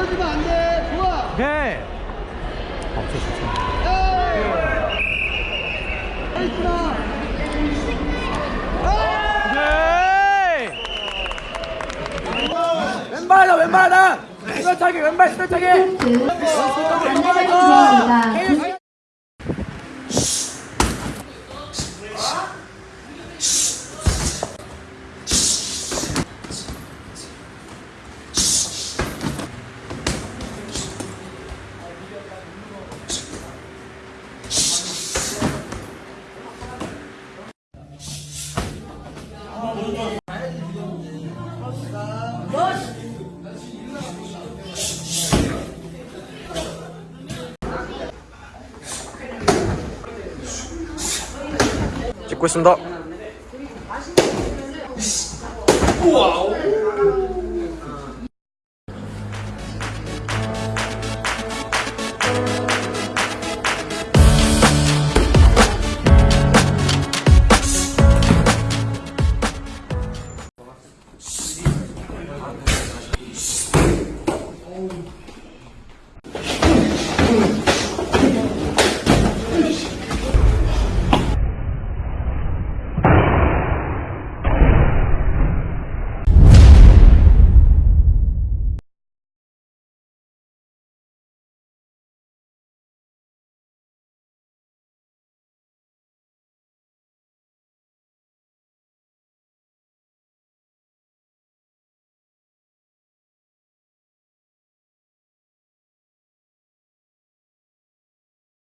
넘겨주면 안 돼. 좋아. 오케이. 에이스나. 오케이. 왼발하다 왼발하다 스타차기 왼발 스타차기 안내자리 찍고 있습니다. 우와 father.